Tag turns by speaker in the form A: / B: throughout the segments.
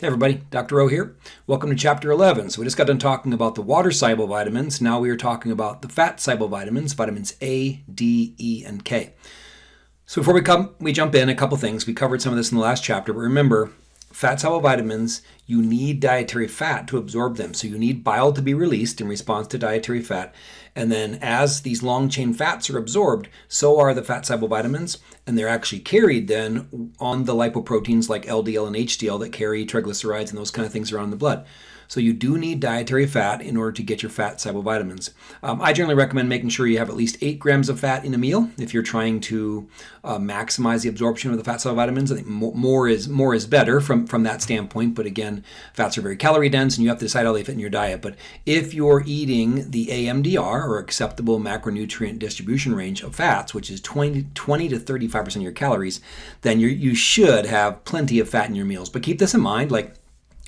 A: Hey everybody, Dr. O here. Welcome to chapter 11. So we just got done talking about the water-soluble vitamins. Now we are talking about the fat-soluble vitamins, vitamins A, D, E, and K. So before we come, we jump in, a couple things. We covered some of this in the last chapter, but remember, fat-soluble vitamins, you need dietary fat to absorb them. So you need bile to be released in response to dietary fat. And then as these long chain fats are absorbed, so are the fat soluble vitamins, and they're actually carried then on the lipoproteins like LDL and HDL that carry triglycerides and those kind of things around the blood. So you do need dietary fat in order to get your fat soluble vitamins. Um, I generally recommend making sure you have at least 8 grams of fat in a meal if you're trying to uh, maximize the absorption of the fat soluble vitamins. I think more is more is better from, from that standpoint, but again, fats are very calorie dense and you have to decide how they fit in your diet. But if you're eating the AMDR or acceptable macronutrient distribution range of fats, which is 20, 20 to 35% of your calories, then you you should have plenty of fat in your meals. But keep this in mind, like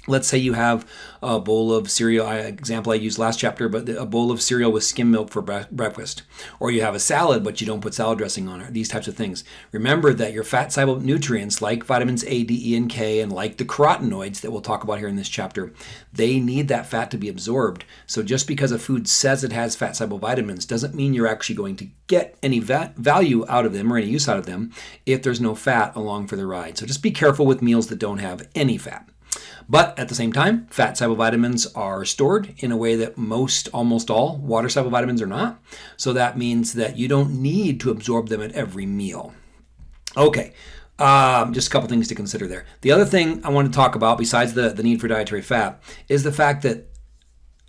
A: Let's say you have a bowl of cereal, example I used last chapter, but a bowl of cereal with skim milk for breakfast. Or you have a salad, but you don't put salad dressing on it, these types of things. Remember that your fat soluble nutrients like vitamins A, D, E, and K, and like the carotenoids that we'll talk about here in this chapter, they need that fat to be absorbed. So just because a food says it has fat soluble vitamins doesn't mean you're actually going to get any value out of them or any use out of them if there's no fat along for the ride. So just be careful with meals that don't have any fat. But at the same time, fat soluble vitamins are stored in a way that most, almost all, water soluble vitamins are not. So that means that you don't need to absorb them at every meal. Okay, um, just a couple things to consider there. The other thing I want to talk about, besides the, the need for dietary fat, is the fact that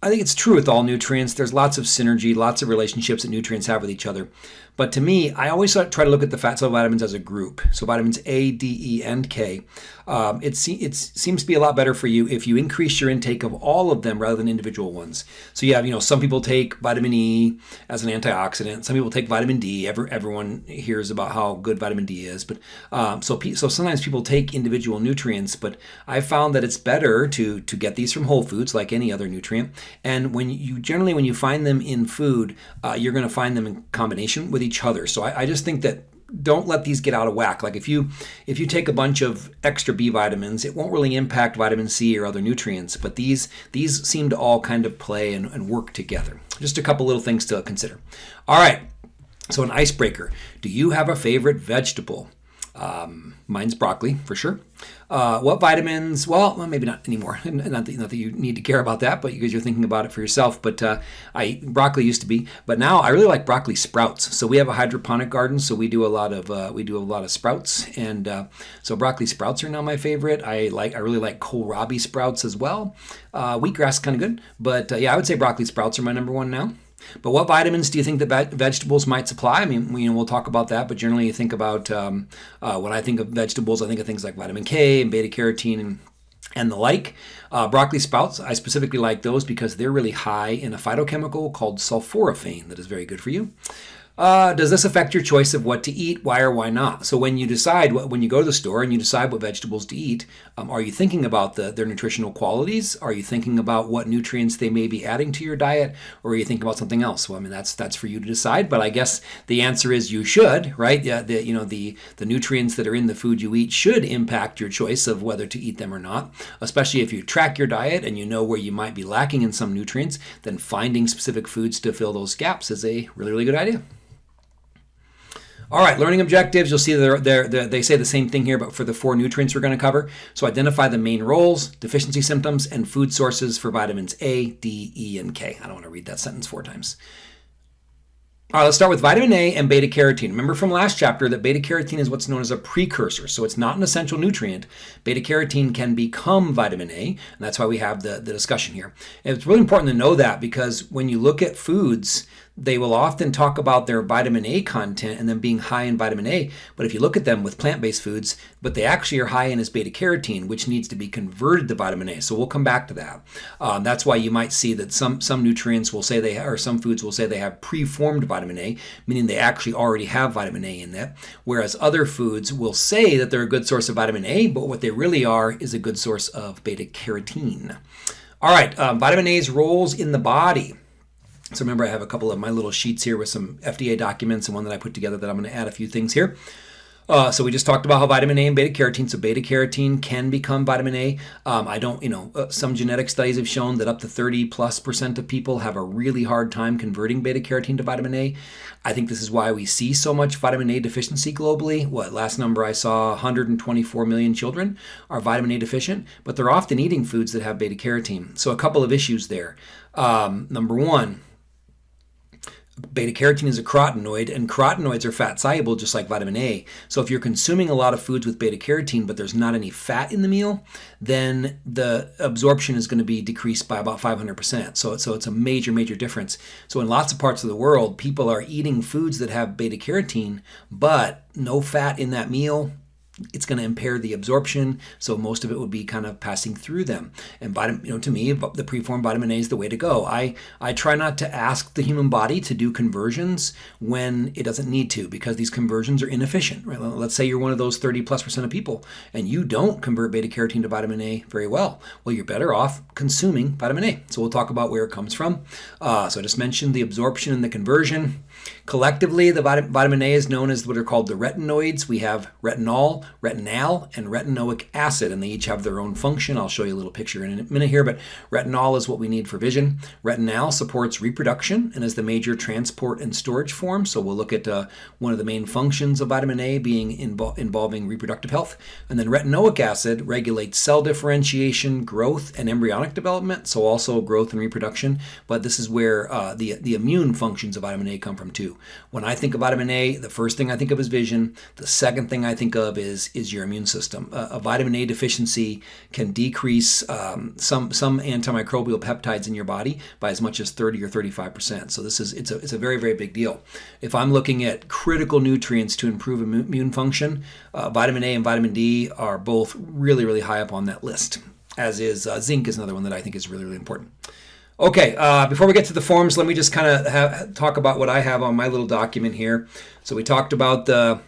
A: I think it's true with all nutrients. There's lots of synergy, lots of relationships that nutrients have with each other. But to me, I always try to look at the fat soluble vitamins as a group. So vitamins A, D, E, and K. Um, it, it seems to be a lot better for you if you increase your intake of all of them rather than individual ones. So you have, you know, some people take vitamin E as an antioxidant. Some people take vitamin D. Every, everyone hears about how good vitamin D is. But um, so so sometimes people take individual nutrients. But I found that it's better to to get these from whole foods like any other nutrient. And when you generally when you find them in food, uh, you're going to find them in combination with each other. So I, I just think that don't let these get out of whack. Like if you if you take a bunch of extra B vitamins, it won't really impact vitamin C or other nutrients, but these these seem to all kind of play and, and work together. Just a couple little things to consider. All right, so an icebreaker. Do you have a favorite vegetable? Um, mine's broccoli for sure. Uh, what vitamins? Well, well, maybe not anymore. Not that, not that you need to care about that, but because you're thinking about it for yourself. But uh, I broccoli used to be, but now I really like broccoli sprouts. So we have a hydroponic garden, so we do a lot of uh, we do a lot of sprouts, and uh, so broccoli sprouts are now my favorite. I like I really like kohlrabi sprouts as well. Uh, wheatgrass kind of good, but uh, yeah, I would say broccoli sprouts are my number one now. But what vitamins do you think that vegetables might supply? I mean, you know, we'll talk about that, but generally you think about um, uh, when I think of vegetables, I think of things like vitamin K and beta carotene and and the like. Uh, broccoli sprouts, I specifically like those because they're really high in a phytochemical called sulforaphane that is very good for you. Uh, does this affect your choice of what to eat? Why or why not? So when you decide, what, when you go to the store and you decide what vegetables to eat, um, are you thinking about the, their nutritional qualities? Are you thinking about what nutrients they may be adding to your diet? Or are you thinking about something else? Well, I mean, that's that's for you to decide. But I guess the answer is you should, right? Yeah, the, you know, the, the nutrients that are in the food you eat should impact your choice of whether to eat them or not. Especially if you track your diet and you know where you might be lacking in some nutrients, then finding specific foods to fill those gaps is a really, really good idea. All right, learning objectives. You'll see they're, they're, they're, they say the same thing here, but for the four nutrients we're going to cover. So identify the main roles, deficiency symptoms, and food sources for vitamins A, D, E, and K. I don't want to read that sentence four times. All right, let's start with vitamin A and beta carotene. Remember from last chapter that beta carotene is what's known as a precursor, so it's not an essential nutrient. Beta carotene can become vitamin A, and that's why we have the, the discussion here. And it's really important to know that because when you look at foods they will often talk about their vitamin A content and them being high in vitamin A. But if you look at them with plant-based foods, what they actually are high in is beta carotene, which needs to be converted to vitamin A. So we'll come back to that. Um, that's why you might see that some some nutrients will say they or some foods will say they have preformed vitamin A, meaning they actually already have vitamin A in that. Whereas other foods will say that they're a good source of vitamin A, but what they really are is a good source of beta carotene. All right, um, vitamin A's roles in the body. So remember, I have a couple of my little sheets here with some FDA documents and one that I put together that I'm going to add a few things here. Uh, so we just talked about how vitamin A and beta carotene. So beta carotene can become vitamin A. Um, I don't, you know, uh, some genetic studies have shown that up to 30 plus percent of people have a really hard time converting beta carotene to vitamin A. I think this is why we see so much vitamin A deficiency globally. What last number I saw, 124 million children are vitamin A deficient, but they're often eating foods that have beta carotene. So a couple of issues there. Um, number one Beta carotene is a carotenoid, and carotenoids are fat soluble just like vitamin A. So if you're consuming a lot of foods with beta carotene, but there's not any fat in the meal, then the absorption is going to be decreased by about 500%. So, so it's a major, major difference. So in lots of parts of the world, people are eating foods that have beta carotene, but no fat in that meal, it's going to impair the absorption, so most of it would be kind of passing through them. And vitamin, you know, to me, the preformed vitamin A is the way to go. I I try not to ask the human body to do conversions when it doesn't need to, because these conversions are inefficient. Right? Let's say you're one of those 30 plus percent of people, and you don't convert beta carotene to vitamin A very well. Well, you're better off consuming vitamin A. So we'll talk about where it comes from. Uh, so I just mentioned the absorption and the conversion. Collectively, the vitamin A is known as what are called the retinoids. We have retinol, retinal, and retinoic acid, and they each have their own function. I'll show you a little picture in a minute here, but retinol is what we need for vision. Retinal supports reproduction and is the major transport and storage form. So we'll look at uh, one of the main functions of vitamin A being invo involving reproductive health. And then retinoic acid regulates cell differentiation, growth, and embryonic development, so also growth and reproduction. But this is where uh, the, the immune functions of vitamin A come from too. When I think of vitamin A, the first thing I think of is vision. The second thing I think of is is your immune system. Uh, a vitamin A deficiency can decrease um, some some antimicrobial peptides in your body by as much as 30 or 35 percent. So this is it's a it's a very very big deal. If I'm looking at critical nutrients to improve immune function, uh, vitamin A and vitamin D are both really really high up on that list. As is uh, zinc is another one that I think is really really important. Okay, uh, before we get to the forms, let me just kind of talk about what I have on my little document here. So we talked about the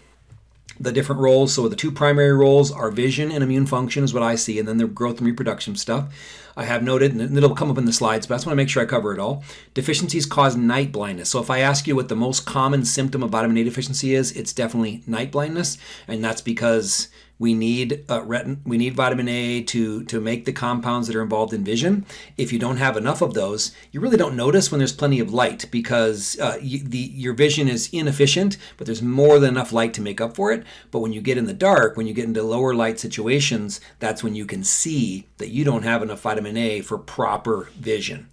A: the different roles. So the two primary roles are vision and immune function is what I see, and then the growth and reproduction stuff. I have noted, and it'll come up in the slides, but I just want to make sure I cover it all. Deficiencies cause night blindness. So if I ask you what the most common symptom of vitamin A deficiency is, it's definitely night blindness, and that's because we need uh, retin we need vitamin A to to make the compounds that are involved in vision. If you don't have enough of those, you really don't notice when there's plenty of light because uh, you, the your vision is inefficient, but there's more than enough light to make up for it. But when you get in the dark, when you get into lower light situations, that's when you can see that you don't have enough vitamin A for proper vision.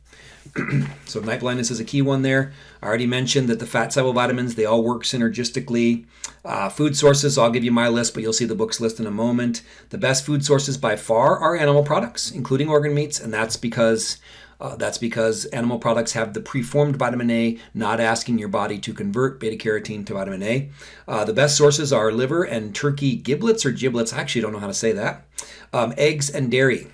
A: so night blindness is a key one there. I already mentioned that the fat soluble vitamins, they all work synergistically. Uh, food sources, I'll give you my list, but you'll see the book's list in a moment. The best food sources by far are animal products, including organ meats, and that's because uh, that's because animal products have the preformed vitamin A, not asking your body to convert beta carotene to vitamin A. Uh, the best sources are liver and turkey giblets or giblets. I actually don't know how to say that. Um, eggs and dairy.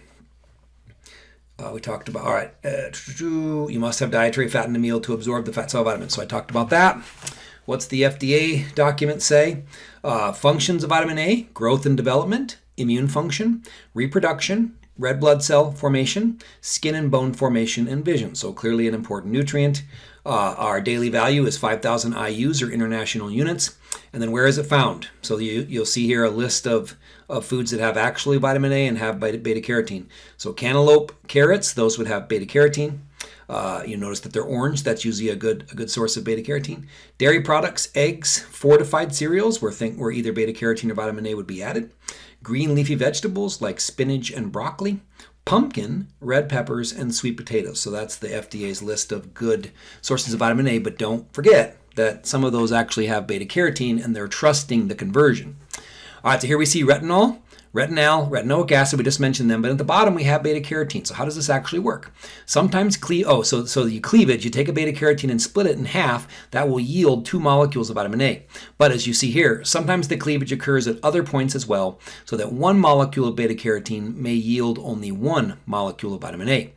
A: Uh, we talked about, all right, uh, you must have dietary fat in the meal to absorb the fat cell vitamins. So I talked about that. What's the FDA document say? Uh, functions of vitamin A, growth and development, immune function, reproduction, red blood cell formation, skin and bone formation, and vision. So clearly an important nutrient. Uh, our daily value is 5,000 IUs or international units. And then where is it found? So you, you'll see here a list of, of foods that have actually vitamin A and have beta, carotene. So cantaloupe, carrots, those would have beta carotene. Uh, you notice that they're orange. That's usually a good a good source of beta carotene. Dairy products, eggs, fortified cereals, where think where either beta carotene or vitamin A would be added. Green leafy vegetables like spinach and broccoli pumpkin, red peppers, and sweet potatoes. So that's the FDA's list of good sources of vitamin A, but don't forget that some of those actually have beta carotene and they're trusting the conversion. All right, so here we see retinol retinal, retinoic acid, we just mentioned them, but at the bottom we have beta carotene. So how does this actually work? Sometimes cle oh, so so you cleavage, you take a beta carotene and split it in half, that will yield two molecules of vitamin A. But as you see here, sometimes the cleavage occurs at other points as well, so that one molecule of beta carotene may yield only one molecule of vitamin A.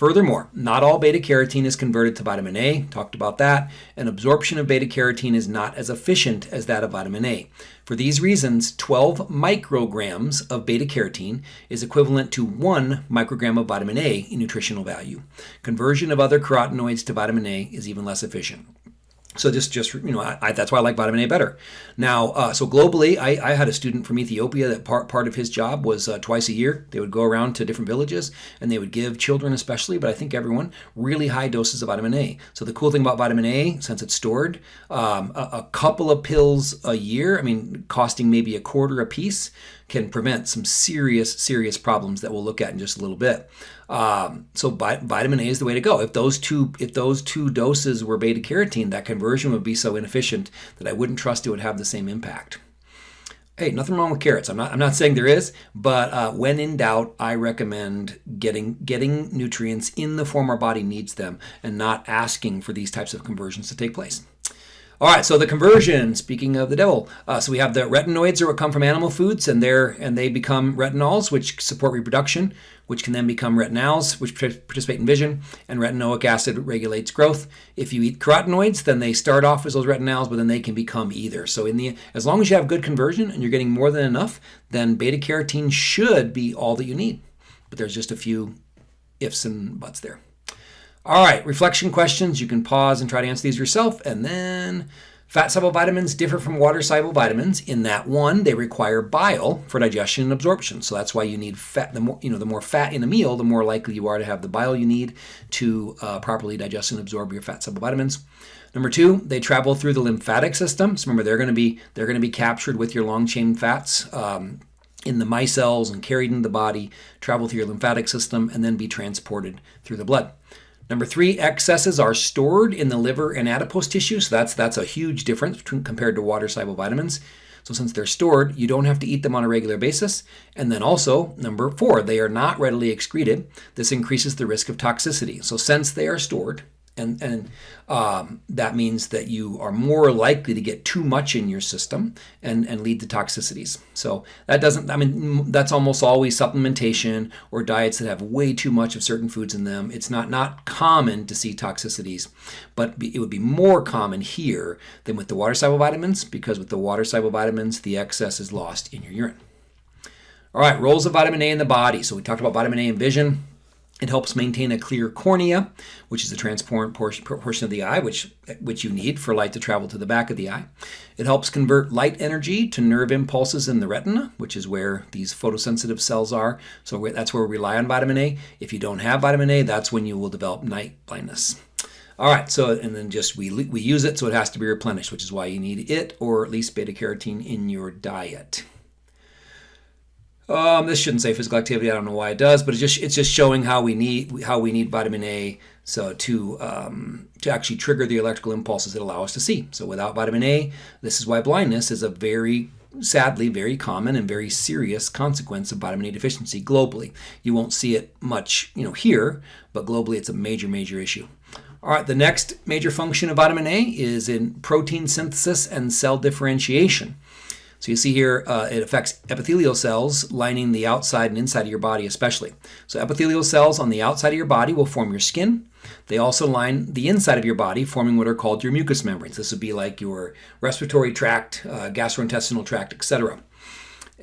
A: Furthermore, not all beta carotene is converted to vitamin A, talked about that, and absorption of beta carotene is not as efficient as that of vitamin A. For these reasons, 12 micrograms of beta carotene is equivalent to 1 microgram of vitamin A in nutritional value. Conversion of other carotenoids to vitamin A is even less efficient. So just, just you know, I, I, that's why I like vitamin A better. Now, uh, so globally, I, I, had a student from Ethiopia that part part of his job was uh, twice a year. They would go around to different villages and they would give children, especially, but I think everyone, really high doses of vitamin A. So the cool thing about vitamin A, since it's stored, um, a, a couple of pills a year, I mean, costing maybe a quarter a piece, can prevent some serious, serious problems that we'll look at in just a little bit. Um, so vitamin A is the way to go. If those two, if those two doses were beta carotene, that conversion would be so inefficient that I wouldn't trust it would have the same impact. Hey, nothing wrong with carrots. I'm not. I'm not saying there is, but uh, when in doubt, I recommend getting getting nutrients in the form our body needs them, and not asking for these types of conversions to take place. All right, so the conversion. Speaking of the devil, uh, so we have the retinoids what come from animal foods, and they're and they become retinols, which support reproduction, which can then become retinals, which participate in vision, and retinoic acid regulates growth. If you eat carotenoids, then they start off as those retinals, but then they can become either. So in the as long as you have good conversion and you're getting more than enough, then beta carotene should be all that you need. But there's just a few ifs and buts there. All right, reflection questions. You can pause and try to answer these yourself. And then fat soluble vitamins differ from water soluble vitamins in that one, they require bile for digestion and absorption. So that's why you need fat. The more you know, the more fat in a meal, the more likely you are to have the bile you need to uh, properly digest and absorb your fat soluble vitamins. Number two, they travel through the lymphatic system. So remember, they're going to be they're going to be captured with your long chain fats. Um, in the micelles and carried into the body, travel through your lymphatic system, and then be transported through the blood. Number three, excesses are stored in the liver and adipose tissue. So that's, that's a huge difference between, compared to water-soluble vitamins. So since they're stored, you don't have to eat them on a regular basis. And then also, number four, they are not readily excreted. This increases the risk of toxicity. So since they are stored, and, and um, that means that you are more likely to get too much in your system and, and lead to toxicities. So that doesn't, I mean, that's almost always supplementation or diets that have way too much of certain foods in them. It's not, not common to see toxicities, but it would be more common here than with the water-soluble vitamins because with the water-soluble vitamins, the excess is lost in your urine. All right, roles of vitamin A in the body. So we talked about vitamin A and vision. It helps maintain a clear cornea, which is the transparent portion, of the eye, which, which you need for light to travel to the back of the eye. It helps convert light energy to nerve impulses in the retina, which is where these photosensitive cells are. So that's where we rely on vitamin A. If you don't have vitamin A, that's when you will develop night blindness. All right, so and then just we, we use it, so it has to be replenished, which is why you need it or at least beta carotene in your diet. Um, this shouldn't say physical activity. I don't know why it does, but it's just it's just showing how we need how we need vitamin A so to um, to actually trigger the electrical impulses that allow us to see. So without vitamin A, this is why blindness is a very sadly very common and very serious consequence of vitamin A deficiency globally. You won't see it much, you know, here, but globally it's a major major issue. All right, the next major function of vitamin A is in protein synthesis and cell differentiation. So you see here, uh, it affects epithelial cells lining the outside and inside of your body especially. So epithelial cells on the outside of your body will form your skin. They also line the inside of your body, forming what are called your mucous membranes. This would be like your respiratory tract, uh, gastrointestinal tract, etc.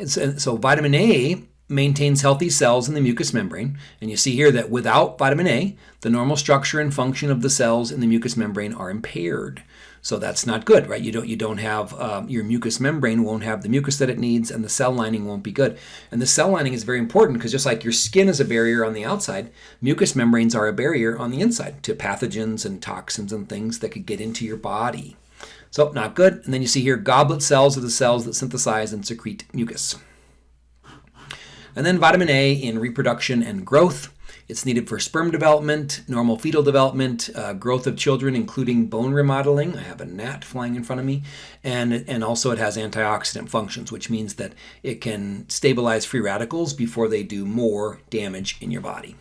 A: So, so vitamin A maintains healthy cells in the mucous membrane. And you see here that without vitamin A, the normal structure and function of the cells in the mucous membrane are impaired. So that's not good, right? You don't you don't have um, your mucous membrane won't have the mucus that it needs, and the cell lining won't be good. And the cell lining is very important because just like your skin is a barrier on the outside, mucous membranes are a barrier on the inside to pathogens and toxins and things that could get into your body. So not good. And then you see here goblet cells are the cells that synthesize and secrete mucus. And then vitamin A in reproduction and growth. It's needed for sperm development, normal fetal development, uh, growth of children, including bone remodeling. I have a gnat flying in front of me. And, and also it has antioxidant functions, which means that it can stabilize free radicals before they do more damage in your body.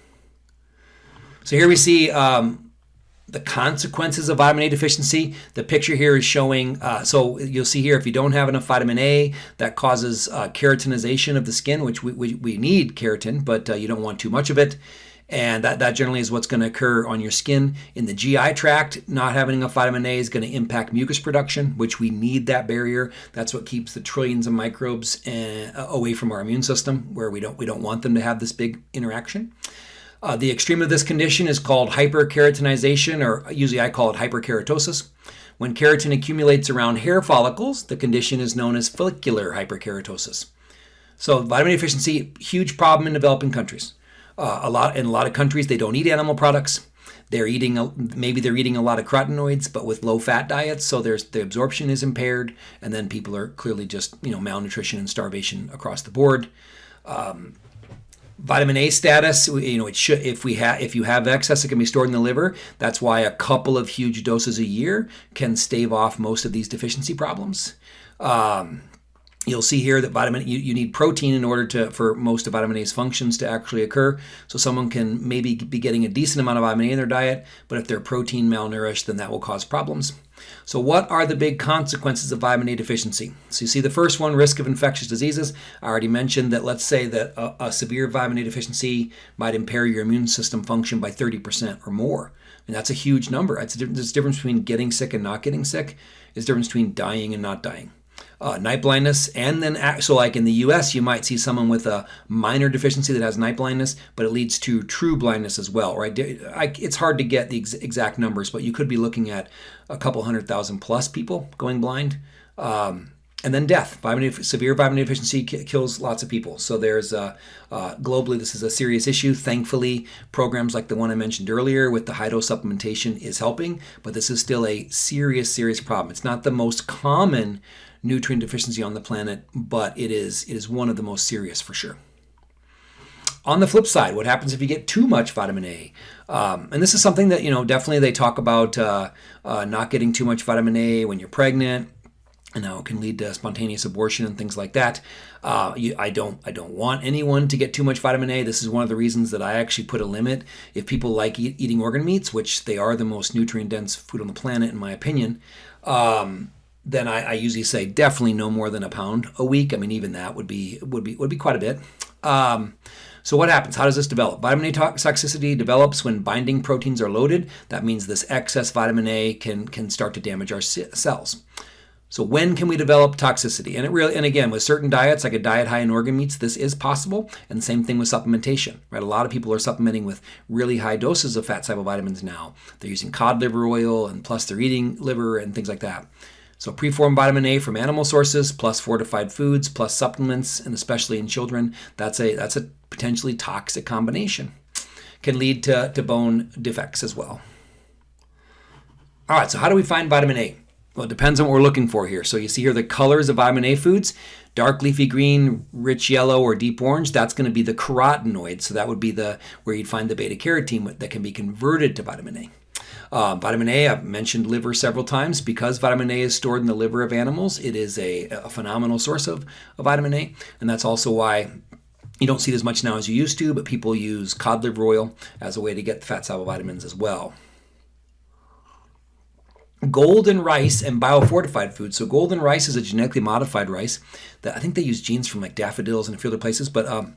A: So here we see um, the consequences of vitamin A deficiency. The picture here is showing, uh, so you'll see here, if you don't have enough vitamin A, that causes uh, keratinization of the skin, which we, we, we need keratin, but uh, you don't want too much of it and that, that generally is what's going to occur on your skin. In the GI tract, not having enough vitamin A is going to impact mucus production, which we need that barrier. That's what keeps the trillions of microbes uh, away from our immune system, where we don't we don't want them to have this big interaction. Uh, the extreme of this condition is called hyperkeratinization, or usually I call it hyperkeratosis, When keratin accumulates around hair follicles, the condition is known as follicular hyperkeratosis. So vitamin deficiency, huge problem in developing countries. Uh, a lot in a lot of countries, they don't eat animal products. They're eating maybe they're eating a lot of carotenoids, but with low fat diets, so there's the absorption is impaired, and then people are clearly just you know malnutrition and starvation across the board. Um, vitamin A status, you know, it should if we have if you have excess, it can be stored in the liver. That's why a couple of huge doses a year can stave off most of these deficiency problems. Um, You'll see here that vitamin you, you need protein in order to for most of vitamin A's functions to actually occur. So someone can maybe be getting a decent amount of vitamin A in their diet, but if they're protein malnourished, then that will cause problems. So what are the big consequences of vitamin A deficiency? So you see the first one, risk of infectious diseases. I already mentioned that let's say that a, a severe vitamin A deficiency might impair your immune system function by 30% or more. And that's a huge number. It's a, difference between getting sick and not getting sick. There's a difference between dying and not dying uh, night blindness, and then so like in the U.S., you might see someone with a minor deficiency that has night blindness, but it leads to true blindness as well, right? I, it's hard to get the ex exact numbers, but you could be looking at a couple hundred thousand plus people going blind. Um, and then death. Vitamin severe vitamin deficiency kills lots of people. So there's uh, uh, globally this is a serious issue. Thankfully, programs like the one I mentioned earlier with the dose supplementation is helping, but this is still a serious, serious problem. It's not the most common nutrient deficiency on the planet, but it is it is one of the most serious for sure. On the flip side, what happens if you get too much vitamin A? Um, and this is something that you know definitely they talk about uh, uh, not getting too much vitamin A when you're pregnant, and how it can lead to spontaneous abortion and things like that. Uh, you, I don't I don't want anyone to get too much vitamin A. This is one of the reasons that I actually put a limit. If people like eat, eating organ meats, which they are the most nutrient dense food on the planet in my opinion. Um, then I, I, usually say definitely no more than a pound a week. I mean, even that would be would be would be quite a bit. Um, so what happens? How does this develop? Vitamin A toxicity develops when binding proteins are loaded. That means this excess vitamin A can can start to damage our cells. So when can we develop toxicity? And it really, and again, with certain diets, like a diet high in organ meats, this is possible. And same thing with supplementation, right? A lot of people are supplementing with really high doses of fat soluble vitamins now. They're using cod liver oil, and plus they're eating liver and things like that. So preformed vitamin A from animal sources plus fortified foods plus supplements and especially in children, that's a that's a potentially toxic combination. Can lead to, to bone defects as well. All right, so how do we find vitamin A? Well, it depends on what we're looking for here. So you see here the colors of vitamin A foods, dark leafy green, rich yellow, or deep orange. That's going to be the carotenoid. So that would be the where you'd find the beta carotene that can be converted to vitamin A. Uh, vitamin A, I've mentioned liver several times. Because vitamin A is stored in the liver of animals, it is a, a phenomenal source of, of vitamin A. And that's also why you don't see it as much now as you used to, but people use cod liver oil as a way to get the fat soluble vitamins as well. Golden rice and biofortified foods. So golden rice is a genetically modified rice that I think they use genes from like daffodils and a few other places, but um,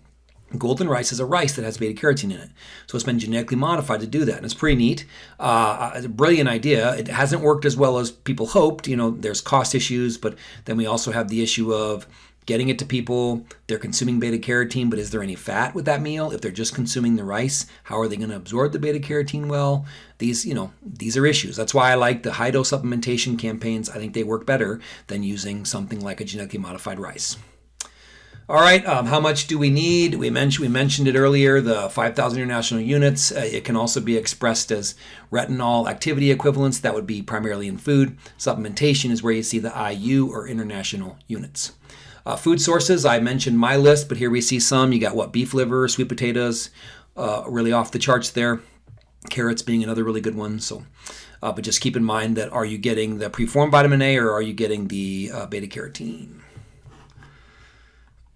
A: Golden rice is a rice that has beta carotene in it. So it's been genetically modified to do that. And it's pretty neat. Uh, it's a brilliant idea. It hasn't worked as well as people hoped. You know, there's cost issues, but then we also have the issue of getting it to people. They're consuming beta carotene, but is there any fat with that meal? If they're just consuming the rice, how are they going to absorb the beta carotene well? These, you know, these are issues. That's why I like the high dose supplementation campaigns. I think they work better than using something like a genetically modified rice. All right, um, how much do we need? We mentioned we mentioned it earlier. The 5,000 international units. Uh, it can also be expressed as retinol activity equivalents. That would be primarily in food. Supplementation is where you see the IU or international units. Uh, food sources. I mentioned my list, but here we see some. You got what beef liver, sweet potatoes, uh, really off the charts there. Carrots being another really good one. So, uh, but just keep in mind that are you getting the preformed vitamin A or are you getting the uh, beta carotene?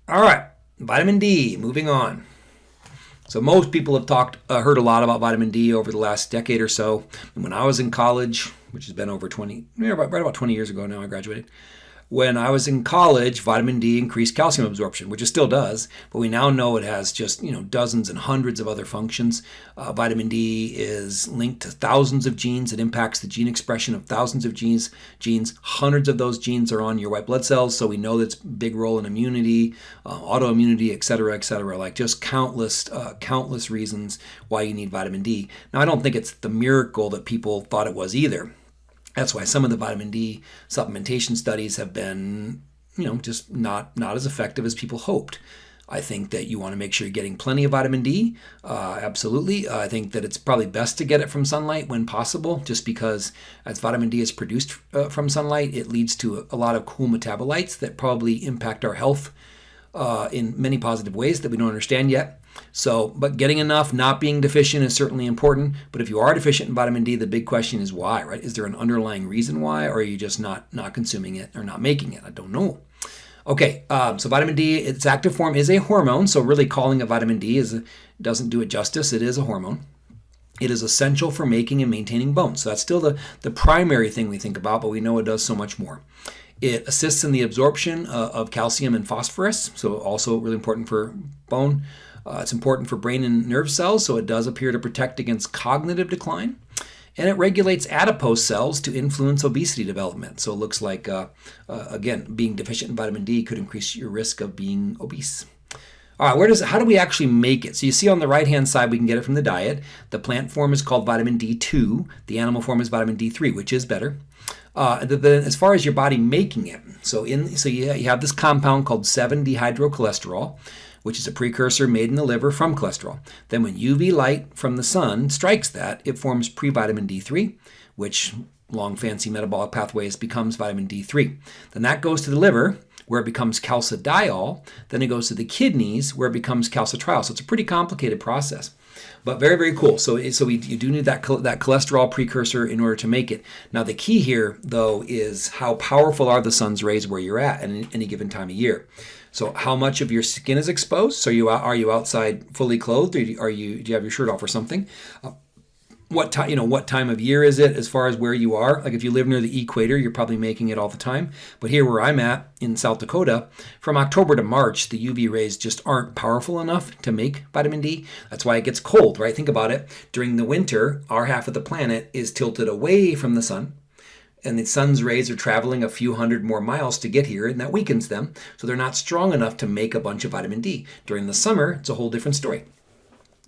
A: All right, vitamin D, moving on. So most people have talked, uh, heard a lot about vitamin D over the last decade or so. And when I was in college, which has been over 20, right about 20 years ago now, I graduated when I was in college, vitamin D increased calcium absorption, which it still does, but we now know it has just you know dozens and hundreds of other functions. Uh, vitamin D is linked to thousands of genes. It impacts the gene expression of thousands of genes. Genes, hundreds of those genes are on your white blood cells, so we know that's big role in immunity, uh, autoimmunity, et cetera, et cetera. Like just countless, uh, countless reasons why you need vitamin D. Now, I don't think it's the miracle that people thought it was either. That's why some of the vitamin D supplementation studies have been, you know, just not not as effective as people hoped. I think that you want to make sure you're getting plenty of vitamin D. Uh, absolutely. Uh, I think that it's probably best to get it from sunlight when possible, just because as vitamin D is produced uh, from sunlight, it leads to a lot of cool metabolites that probably impact our health uh, in many positive ways that we don't understand yet. So, but getting enough, not being deficient is certainly important. But if you are deficient in vitamin D, the big question is why, right? Is there an underlying reason why, or are you just not not consuming it or not making it? I don't know. Okay, um, so vitamin D, its active form is a hormone. So really calling it vitamin D is doesn't do it justice. It is a hormone. It is essential for making and maintaining bones. So that's still the, the primary thing we think about, but we know it does so much more. It assists in the absorption uh, of calcium and phosphorus, so also really important for bone. Uh, it's important for brain and nerve cells, so it does appear to protect against cognitive decline. And it regulates adipose cells to influence obesity development. So it looks like, uh, uh, again, being deficient in vitamin D could increase your risk of being obese. All right, where does how do we actually make it? So you see on the right hand side, we can get it from the diet. The plant form is called vitamin D2. The animal form is vitamin D3, which is better. Uh, then as far as your body making it, so in so you, you have this compound called 7-dehydrocholesterol, which is a precursor made in the liver from cholesterol. Then when UV light from the sun strikes that, it forms pre-vitamin D3, which long fancy metabolic pathways becomes vitamin D3. Then that goes to the liver where it becomes calcidiol. Then it goes to the kidneys where it becomes calcitriol. So it's a pretty complicated process but very very cool so so we you do need that that cholesterol precursor in order to make it now the key here though is how powerful are the sun's rays where you're at at any given time of year so how much of your skin is exposed? So you are you outside fully clothed? Or are you do you have your shirt off or something? Uh, what time you know what time of year is it as far as where you are? Like if you live near the equator you're probably making it all the time. But here where i'm at in south dakota from october to march the uv rays just aren't powerful enough to make vitamin d. That's why it gets cold right? Think about it. During the winter our half of the planet is tilted away from the sun and the sun's rays are traveling a few hundred more miles to get here, and that weakens them. So they're not strong enough to make a bunch of vitamin D. During the summer, it's a whole different story.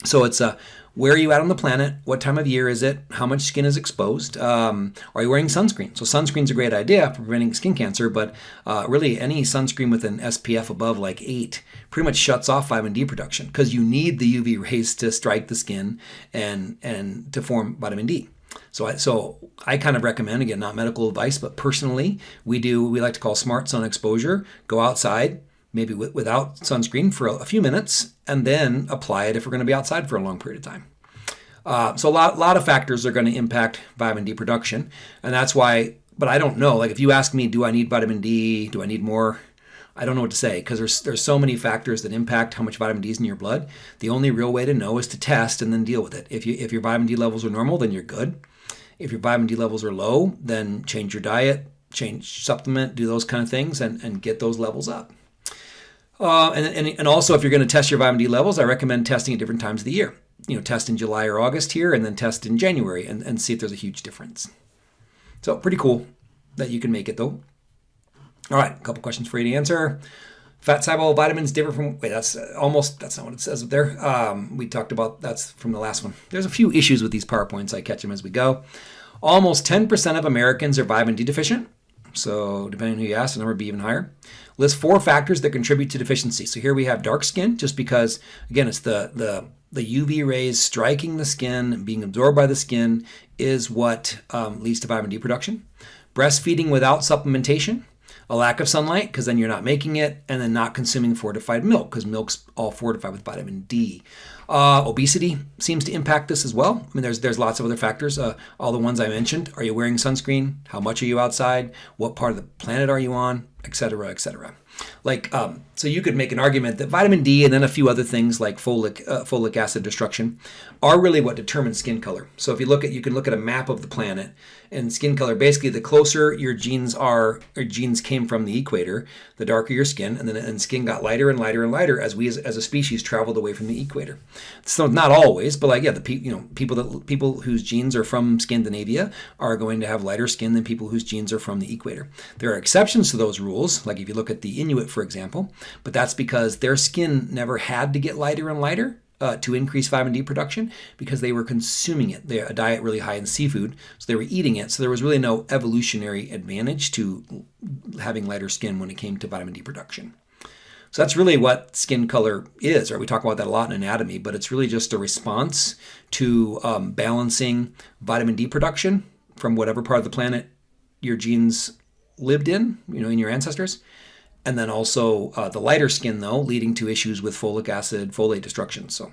A: So it's a where are you at on the planet? What time of year is it? How much skin is exposed? Um, are you wearing sunscreen? So sunscreen's a great idea for preventing skin cancer, but uh, really any sunscreen with an SPF above like 8 pretty much shuts off vitamin D production because you need the UV rays to strike the skin and, and to form vitamin D. So I, so I kind of recommend, again, not medical advice, but personally, we do, we like to call smart sun exposure. Go outside, maybe without sunscreen for a few minutes, and then apply it if we're going to be outside for a long period of time. Uh, so a lot, lot of factors are going to impact vitamin D production, and that's why. But I don't know. Like if you ask me, do I need vitamin D? Do I need more? I don't know what to say because there's there's so many factors that impact how much vitamin D is in your blood. The only real way to know is to test and then deal with it. If you if your vitamin D levels are normal, then you're good. If your vitamin D levels are low, then change your diet, change supplement, do those kind of things, and, and get those levels up. Uh, and, and, and also, if you're going to test your vitamin D levels, I recommend testing at different times of the year. You know, test in July or August here, and then test in January and, and see if there's a huge difference. So, pretty cool that you can make it though. All right, a couple questions for you to answer. Fat soluble vitamins differ from, wait, that's almost, that's not what it says up there. Um, we talked about, that's from the last one. There's a few issues with these PowerPoints. I catch them as we go. Almost 10% of Americans are vitamin D deficient. So depending on who you ask, the number would be even higher. List four factors that contribute to deficiency. So here we have dark skin, just because, again, it's the, the, the UV rays striking the skin, and being absorbed by the skin, is what um, leads to vitamin D production. Breastfeeding without supplementation, a lack of sunlight, because then you're not making it, and then not consuming fortified milk, because milk's all fortified with vitamin D. Uh, obesity seems to impact this as well. I mean, there's there's lots of other factors. Uh, all the ones I mentioned. Are you wearing sunscreen? How much are you outside? What part of the planet are you on? Etc. Etc. Like, um, so you could make an argument that vitamin D and then a few other things like folic uh, folic acid destruction are really what determines skin color. So if you look at, you can look at a map of the planet and skin color. Basically, the closer your genes are, or genes came from the equator, the darker your skin, and then and skin got lighter and lighter and lighter as we as, as a species traveled away from the equator. So not always, but like yeah, the pe- you know people that people whose genes are from Scandinavia are going to have lighter skin than people whose genes are from the equator. There are exceptions to those rules, like if you look at the Inuit, for example, but that's because their skin never had to get lighter and lighter uh, to increase vitamin D production because they were consuming it. They had a diet really high in seafood, so they were eating it. So there was really no evolutionary advantage to having lighter skin when it came to vitamin D production. So that's really what skin color is, right? We talk about that a lot in anatomy, but it's really just a response to um, balancing vitamin D production from whatever part of the planet your genes lived in, you know, in your ancestors, and then also uh, the lighter skin though leading to issues with folic acid folate destruction. So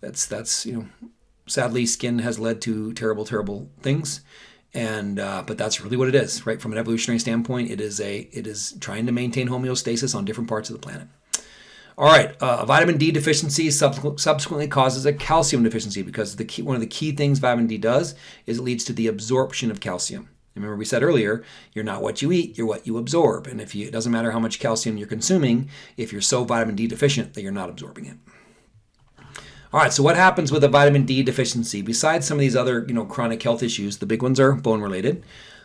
A: that's that's you know sadly skin has led to terrible terrible things. And uh, but that's really what it is right? From an evolutionary standpoint it is a it is trying to maintain homeostasis on different parts of the planet. All right uh, vitamin d deficiency subsequently causes a calcium deficiency because the key, one of the key things vitamin d does is it leads to the absorption of calcium Remember we said earlier, you're not what you eat, you're what you absorb. And if you, it doesn't matter how much calcium you're consuming, if you're so vitamin D deficient that you're not absorbing it. All right, so what happens with a vitamin D deficiency? Besides some of these other, you know, chronic health issues, the big ones are bone related.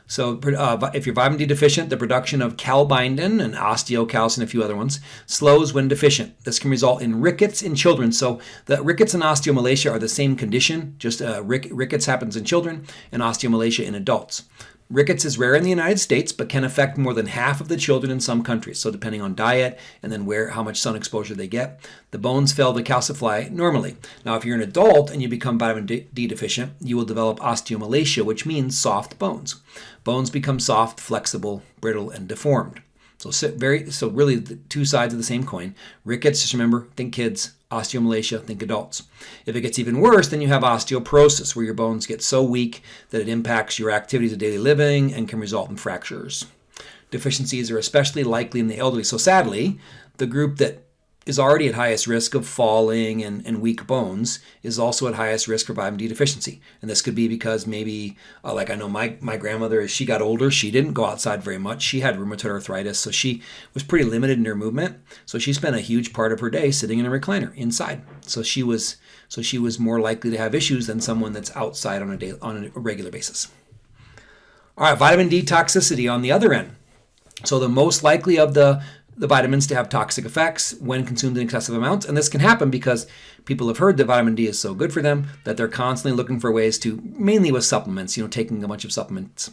A: So uh, if you're vitamin D deficient, the production of calbindin and osteocalcin a few other ones slows when deficient. This can result in rickets in children. So the rickets and osteomalacia are the same condition, just uh, rick rickets happens in children and osteomalacia in adults. Rickets is rare in the United States, but can affect more than half of the children in some countries. So depending on diet and then where how much sun exposure they get, the bones fail to calcify normally. Now, if you're an adult and you become vitamin D deficient, you will develop osteomalacia, which means soft bones. Bones become soft, flexible, brittle, and deformed. So very so really the two sides of the same coin. Rickets, just remember, think kids. Osteomalacia, think adults. If it gets even worse, then you have osteoporosis, where your bones get so weak that it impacts your activities of daily living and can result in fractures. Deficiencies are especially likely in the elderly. So sadly, the group that is already at highest risk of falling and, and weak bones is also at highest risk for vitamin D deficiency. And this could be because maybe, uh, like I know my, my grandmother, as she got older, she didn't go outside very much. She had rheumatoid arthritis, so she was pretty limited in her movement. So she spent a huge part of her day sitting in a recliner inside. So she was so she was more likely to have issues than someone that's outside on a day, on a regular basis. All right, vitamin D toxicity on the other end. So the most likely of the the vitamins to have toxic effects when consumed in excessive amounts. And this can happen because people have heard that vitamin D is so good for them that they're constantly looking for ways to, mainly with supplements, you know, taking a bunch of supplements.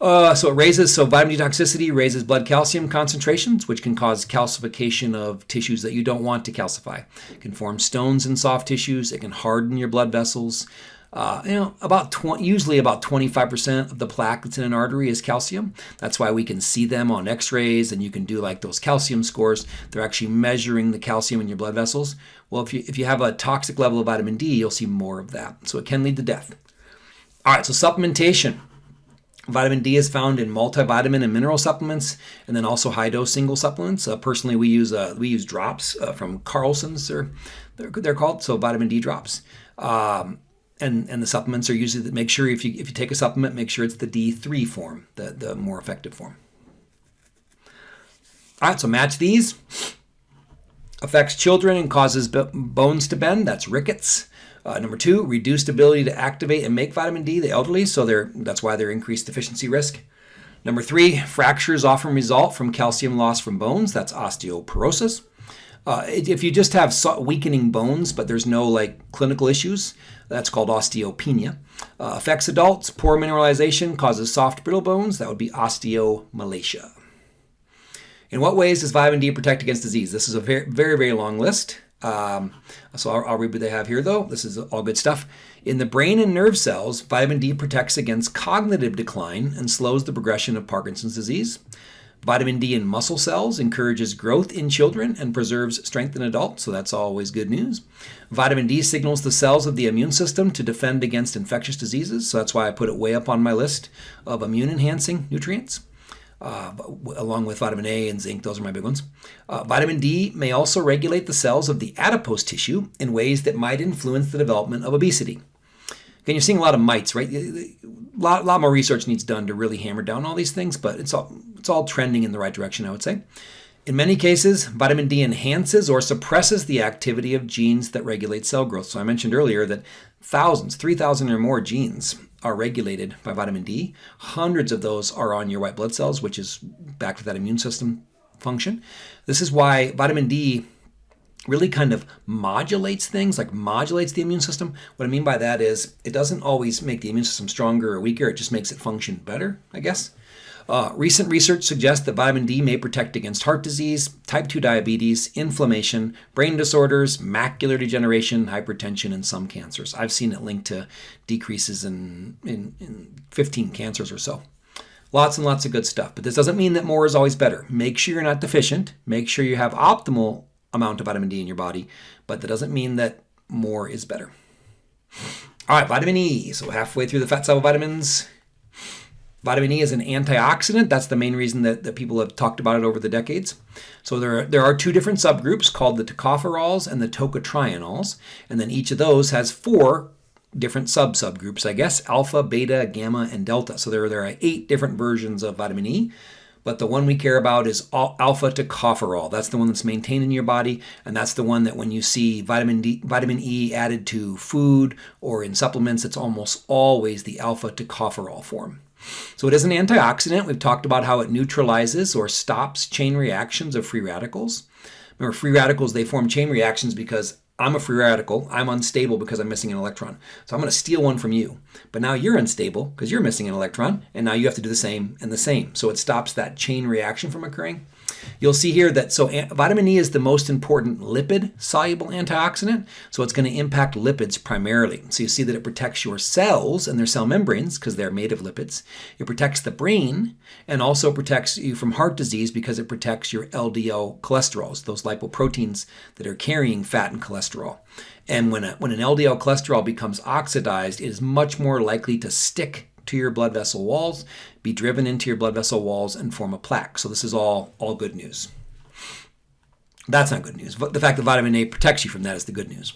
A: Uh, so it raises, so vitamin D toxicity raises blood calcium concentrations, which can cause calcification of tissues that you don't want to calcify. It can form stones in soft tissues. It can harden your blood vessels. Uh, you know, about 20, usually about 25% of the plaque that's in an artery is calcium. That's why we can see them on x-rays and you can do like those calcium scores. They're actually measuring the calcium in your blood vessels. Well, if you, if you have a toxic level of vitamin D, you'll see more of that. So it can lead to death. All right, so supplementation. Vitamin D is found in multivitamin and mineral supplements, and then also high-dose single supplements. Uh, personally, we use uh, we use drops uh, from Carlson's. They're, they're, they're called so vitamin D drops. Um, and and the supplements are usually that make sure if you if you take a supplement, make sure it's the D3 form, the the more effective form. All right, so match these. Affects children and causes bones to bend. That's rickets. Uh, number two, reduced ability to activate and make vitamin D, the elderly, so they're, that's why they're increased deficiency risk. Number three, fractures often result from calcium loss from bones. That's osteoporosis. Uh, if you just have weakening bones, but there's no like clinical issues, that's called osteopenia. Uh, affects adults. Poor mineralization causes soft, brittle bones. That would be osteomalacia. In what ways does vitamin D protect against disease? This is a very, very, very long list. Um, so I'll, I'll, read what they have here, though. This is all good stuff. In the brain and nerve cells, vitamin D protects against cognitive decline and slows the progression of Parkinson's disease. Vitamin D in muscle cells encourages growth in children and preserves strength in adults, so that's always good news. Vitamin D signals the cells of the immune system to defend against infectious diseases, so that's why I put it way up on my list of immune enhancing nutrients. Uh, along with vitamin A and zinc, those are my big ones. Uh, vitamin D may also regulate the cells of the adipose tissue in ways that might influence the development of obesity. Again, you're seeing a lot of mites, right? A lot, lot more research needs done to really hammer down all these things, but it's all it's all trending in the right direction, I would say. In many cases, vitamin D enhances or suppresses the activity of genes that regulate cell growth. So I mentioned earlier that thousands, 3,000 or more genes are regulated by vitamin D. Hundreds of those are on your white blood cells, which is back to that immune system function. This is why vitamin D really kind of modulates things, like modulates the immune system. What I mean by that is it doesn't always make the immune system stronger or weaker, it just makes it function better, I guess. Uh, recent research suggests that vitamin D may protect against heart disease, type 2 diabetes, inflammation, brain disorders, macular degeneration, hypertension, and some cancers. I've seen it linked to decreases in, in, in 15 cancers or so. Lots and lots of good stuff. But this doesn't mean that more is always better. Make sure you're not deficient. Make sure you have optimal amount of vitamin D in your body, but that doesn't mean that more is better. All right, vitamin E. So halfway through the fat soluble vitamins. Vitamin E is an antioxidant. That's the main reason that, that people have talked about it over the decades. So there are, there are two different subgroups called the tocopherols and the tocotrienols. And then each of those has four different sub-subgroups, I guess, alpha, beta, gamma, and delta. So there, there are eight different versions of vitamin E but the one we care about is alpha tocopherol. That's the one that's maintained in your body, and that's the one that when you see vitamin D, vitamin E added to food or in supplements, it's almost always the alpha tocopherol form. So it is an antioxidant. We've talked about how it neutralizes or stops chain reactions of free radicals. Remember, free radicals, they form chain reactions because I'm a free radical. I'm unstable because I'm missing an electron. So I'm going to steal one from you. But now you're unstable because you're missing an electron, and now you have to do the same and the same. So it stops that chain reaction from occurring. You'll see here that so vitamin E is the most important lipid soluble antioxidant. So it's going to impact lipids primarily. So you see that it protects your cells and their cell membranes because they're made of lipids. It protects the brain and also protects you from heart disease because it protects your LDL cholesterols, those lipoproteins that are carrying fat and cholesterol. And when, a, when an LDL cholesterol becomes oxidized, it is much more likely to stick to your blood vessel walls, be driven into your blood vessel walls, and form a plaque. So this is all, all good news. That's not good news. The fact that vitamin A protects you from that is the good news.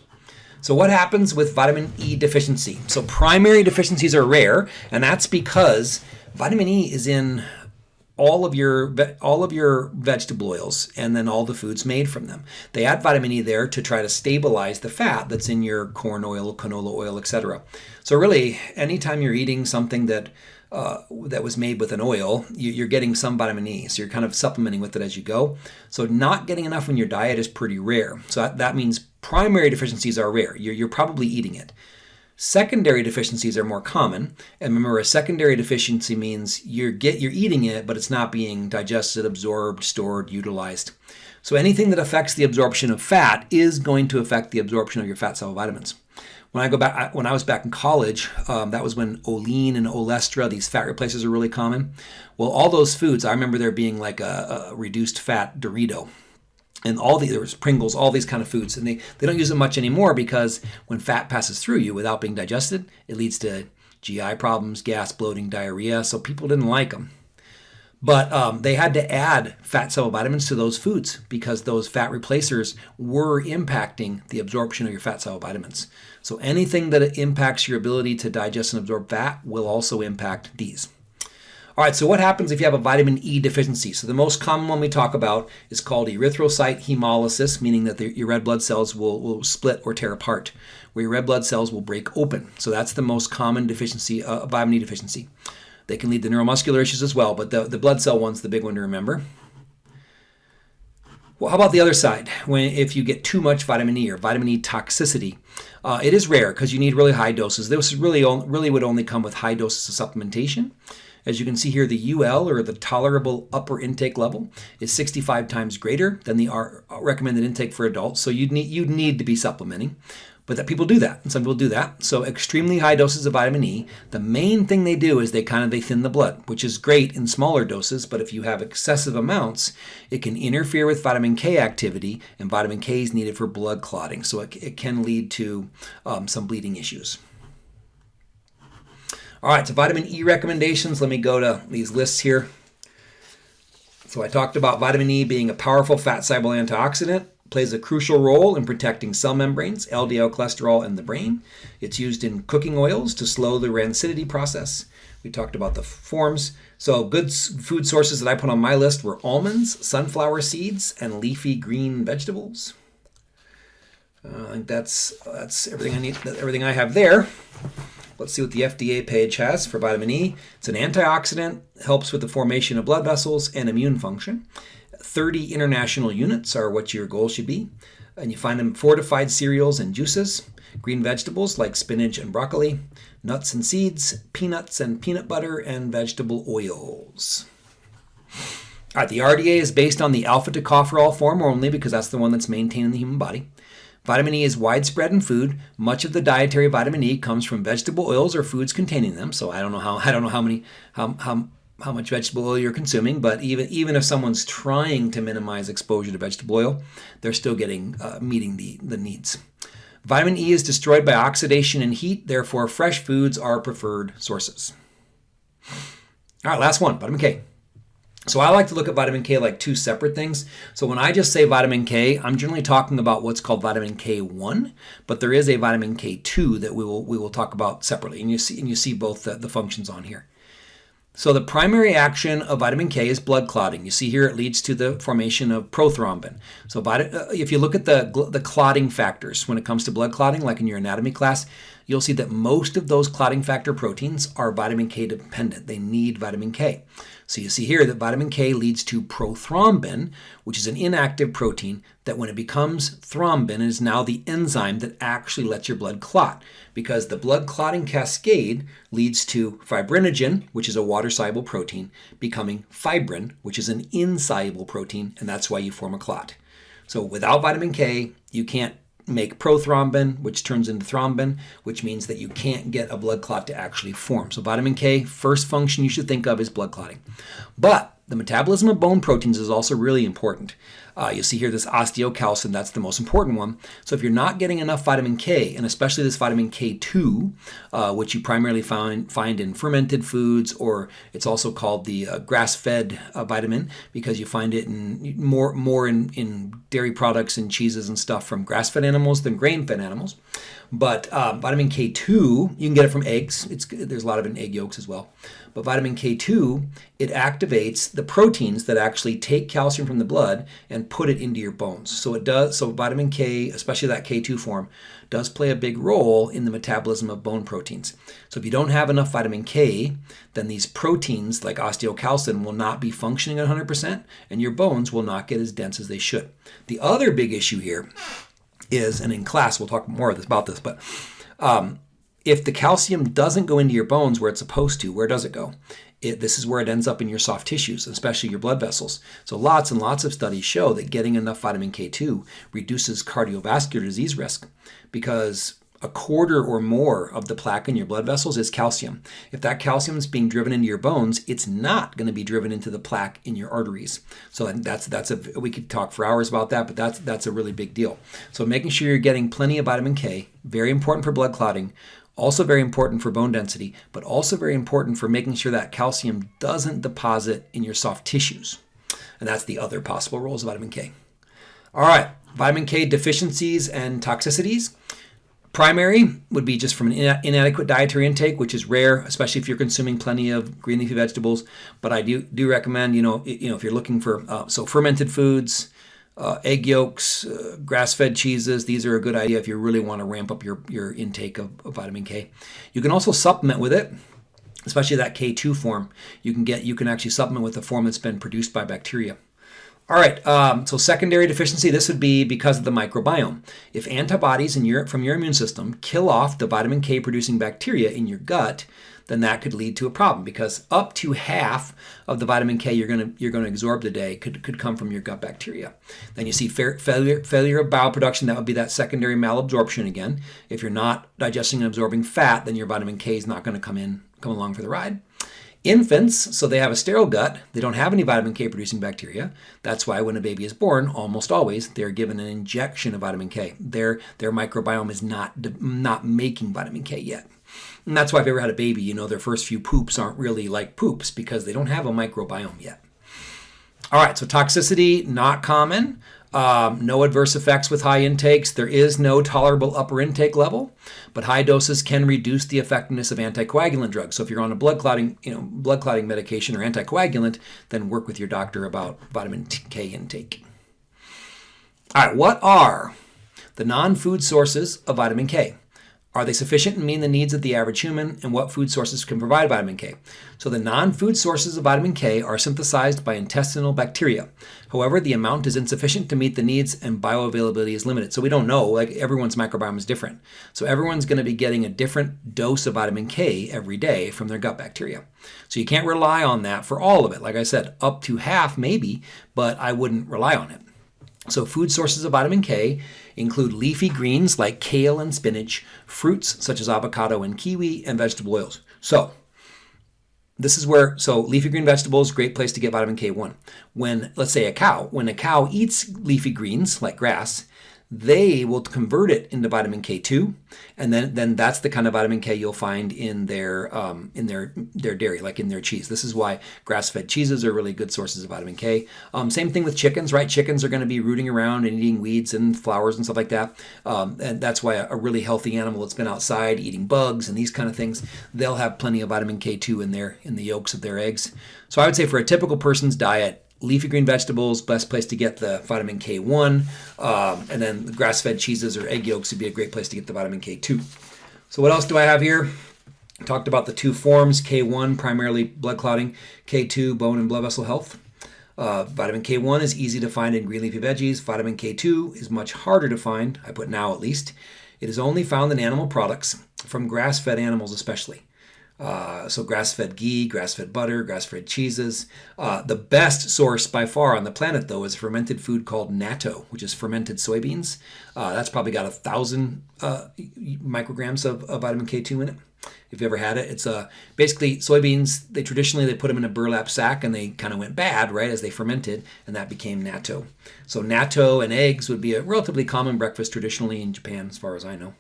A: So what happens with vitamin E deficiency? So primary deficiencies are rare, and that's because vitamin E is in all of your all of your vegetable oils and then all the foods made from them. They add vitamin E there to try to stabilize the fat that's in your corn oil, canola oil, etc. So really, anytime you're eating something that uh, that was made with an oil, you, are getting some vitamin E. So you're kind of supplementing with it as you go. So not getting enough in your diet is pretty rare. So that, that means primary deficiencies are rare. You're, you're probably eating it. Secondary deficiencies are more common. And remember, a secondary deficiency means you're get you're eating it, but it's not being digested, absorbed, stored, utilized. So anything that affects the absorption of fat is going to affect the absorption of your fat soluble vitamins. When I go back, when I was back in college, um, that was when Olean and Olestra, these fat replacers, are really common. Well, all those foods, I remember there being like a, a reduced fat Dorito and all the there was Pringles, all these kind of foods, and they they don't use it much anymore because when fat passes through you without being digested, it leads to GI problems, gas, bloating, diarrhea. So people didn't like them. But um, they had to add fat soluble vitamins to those foods because those fat replacers were impacting the absorption of your fat soluble vitamins. So anything that impacts your ability to digest and absorb fat will also impact these. All right, so what happens if you have a vitamin E deficiency? So the most common one we talk about is called erythrocyte hemolysis, meaning that the, your red blood cells will, will split or tear apart, where your red blood cells will break open. So that's the most common deficiency, uh, vitamin E deficiency. They can lead to neuromuscular issues as well, but the, the blood cell one's the big one to remember. Well, how about the other side? When if you get too much vitamin E or vitamin E toxicity, uh, it is rare because you need really high doses. This really really would only come with high doses of supplementation. As you can see here, the UL, or the tolerable upper intake level, is 65 times greater than the recommended intake for adults. So you'd need, you'd need to be supplementing. But that people do that, and some people do that. So extremely high doses of vitamin E. The main thing they do is they kind of they thin the blood, which is great in smaller doses. But if you have excessive amounts, it can interfere with vitamin K activity, and vitamin K is needed for blood clotting. So it, it can lead to um, some bleeding issues. All right, so vitamin E recommendations. Let me go to these lists here. So I talked about vitamin E being a powerful fat-soluble antioxidant, plays a crucial role in protecting cell membranes, LDL cholesterol, and the brain. It's used in cooking oils to slow the rancidity process. We talked about the forms. So good food sources that I put on my list were almonds, sunflower seeds, and leafy green vegetables. Uh, I think that's that's everything I need. Everything I have there. Let's see what the FDA page has for vitamin E. It's an antioxidant, helps with the formation of blood vessels and immune function. 30 international units are what your goal should be. and you find them fortified cereals and juices, green vegetables like spinach and broccoli, nuts and seeds, peanuts and peanut butter, and vegetable oils. All right, the RDA is based on the alpha tocopherol form only because that's the one that's maintained in the human body. Vitamin E is widespread in food. Much of the dietary vitamin E comes from vegetable oils or foods containing them. So I don't know how I don't know how many how, how how much vegetable oil you're consuming, but even even if someone's trying to minimize exposure to vegetable oil, they're still getting uh, meeting the the needs. Vitamin E is destroyed by oxidation and heat, therefore fresh foods are preferred sources. All right, last one, vitamin K. So I like to look at vitamin K like two separate things. So when I just say vitamin K, I'm generally talking about what's called vitamin K1, but there is a vitamin K2 that we will we will talk about separately, and you see and you see both the, the functions on here. So the primary action of vitamin K is blood clotting. You see here it leads to the formation of prothrombin. So uh, if you look at the, the clotting factors when it comes to blood clotting, like in your anatomy class, you'll see that most of those clotting factor proteins are vitamin K dependent. They need vitamin K. So you see here that vitamin K leads to prothrombin, which is an inactive protein that when it becomes thrombin is now the enzyme that actually lets your blood clot because the blood clotting cascade leads to fibrinogen, which is a water-soluble protein, becoming fibrin, which is an insoluble protein, and that's why you form a clot. So without vitamin K, you can't make prothrombin, which turns into thrombin, which means that you can't get a blood clot to actually form. So vitamin K, first function you should think of is blood clotting. But the metabolism of bone proteins is also really important. Uh, you see here this osteocalcin, that's the most important one. So if you're not getting enough vitamin K, and especially this vitamin K2, uh, which you primarily find, find in fermented foods, or it's also called the uh, grass-fed uh, vitamin because you find it in more, more in, in dairy products and cheeses and stuff from grass-fed animals than grain-fed animals. But um, vitamin K2, you can get it from eggs. It's, there's a lot of it in egg yolks as well. But vitamin K2, it activates the proteins that actually take calcium from the blood and put it into your bones. So it does. So vitamin K, especially that K2 form, does play a big role in the metabolism of bone proteins. So if you don't have enough vitamin K, then these proteins like osteocalcin will not be functioning at 100% and your bones will not get as dense as they should. The other big issue here is, and in class we'll talk more about this, but um, if the calcium doesn't go into your bones where it's supposed to, where does it go? It, this is where it ends up in your soft tissues, especially your blood vessels. So lots and lots of studies show that getting enough vitamin K2 reduces cardiovascular disease risk because a quarter or more of the plaque in your blood vessels is calcium. If that calcium is being driven into your bones, it's not going to be driven into the plaque in your arteries. So that's that's a we could talk for hours about that, but that's that's a really big deal. So making sure you're getting plenty of vitamin K, very important for blood clotting, also very important for bone density, but also very important for making sure that calcium doesn't deposit in your soft tissues. And that's the other possible roles of vitamin K. All right, vitamin K deficiencies and toxicities. Primary would be just from an inadequate dietary intake, which is rare, especially if you're consuming plenty of green leafy vegetables. But I do do recommend, you know, you know, if you're looking for uh, so fermented foods, uh, egg yolks, uh, grass-fed cheeses. These are a good idea if you really want to ramp up your your intake of, of vitamin K. You can also supplement with it especially that K2 form, you can get you can actually supplement with a form that's been produced by bacteria. All right, um, so secondary deficiency, this would be because of the microbiome. If antibodies in your, from your immune system kill off the vitamin K producing bacteria in your gut, then that could lead to a problem because up to half of the vitamin K you're going to you're going to absorb today could, could come from your gut bacteria. Then you see failure failure of bile production. That would be that secondary malabsorption again. If you're not digesting and absorbing fat, then your vitamin K is not going to come in come along for the ride. Infants, so they have a sterile gut, they don't have any vitamin K producing bacteria. That's why when a baby is born, almost always, they're given an injection of vitamin K. Their, their microbiome is not, not making vitamin K yet. And that's why if you ever had a baby, you know their first few poops aren't really like poops because they don't have a microbiome yet. All right, so toxicity, not common. Um, no adverse effects with high intakes. There is no tolerable upper intake level, but high doses can reduce the effectiveness of anticoagulant drugs. So if you're on a blood clotting, you know, blood clotting medication or anticoagulant, then work with your doctor about vitamin K intake. All right, what are the non-food sources of vitamin K? Are they sufficient in meeting the needs of the average human, and what food sources can provide vitamin K? So, the non food sources of vitamin K are synthesized by intestinal bacteria. However, the amount is insufficient to meet the needs, and bioavailability is limited. So, we don't know, like everyone's microbiome is different. So, everyone's going to be getting a different dose of vitamin K every day from their gut bacteria. So, you can't rely on that for all of it. Like I said, up to half maybe, but I wouldn't rely on it. So, food sources of vitamin K include leafy greens like kale and spinach, fruits such as avocado and kiwi, and vegetable oils. So, this is where, so leafy green vegetables, great place to get vitamin K1. When, let's say, a cow, when a cow eats leafy greens like grass, they will convert it into vitamin K2, and then then that's the kind of vitamin K you'll find in their um, in their their dairy, like in their cheese. This is why grass-fed cheeses are really good sources of vitamin K. Um, same thing with chickens, right? Chickens are going to be rooting around and eating weeds and flowers and stuff like that, um, and that's why a, a really healthy animal that's been outside eating bugs and these kind of things, they'll have plenty of vitamin K2 in their in the yolks of their eggs. So I would say for a typical person's diet, leafy green vegetables, best place to get the vitamin K1, um, and then the grass-fed cheeses or egg yolks would be a great place to get the vitamin K2. So what else do I have here? Talked about the two forms, K1 primarily blood clotting, K2 bone and blood vessel health. Uh, vitamin K1 is easy to find in green leafy veggies. Vitamin K2 is much harder to find, I put now at least. It is only found in animal products, from grass-fed animals especially. Uh, so grass-fed ghee, grass-fed butter, grass-fed cheeses. Uh, the best source by far on the planet, though, is a fermented food called natto, which is fermented soybeans. Uh, that's probably got a thousand uh, micrograms of, of, vitamin K2 in it. If you ever had it, it's uh, basically soybeans. They traditionally they put them in a burlap sack and they kind of went bad, right, as they fermented, and that became natto. So natto and eggs would be a relatively common breakfast traditionally in Japan, as far as I know.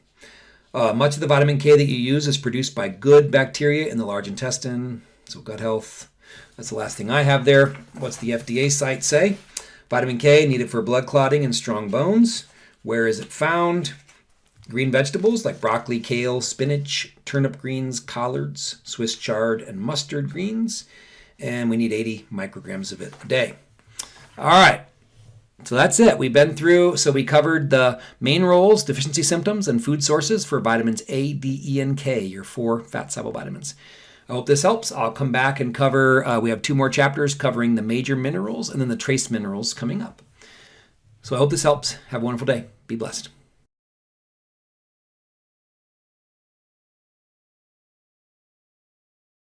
A: Uh, much of the vitamin K that you use is produced by good bacteria in the large intestine, so gut health. That's the last thing I have there. What's the FDA site say? Vitamin K needed for blood clotting and strong bones. Where is it found? Green vegetables like broccoli, kale, spinach, turnip greens, collards, Swiss chard, and mustard greens. And we need 80 micrograms of it a day. All right. So that's it. We've been through, so we covered the main roles, deficiency symptoms, and food sources for vitamins A, D, E, and K, your four fat soluble vitamins. I hope this helps. I'll come back and cover, uh, we have two more chapters covering the major minerals and then the trace minerals coming up. So I hope this helps. Have a wonderful day. Be blessed.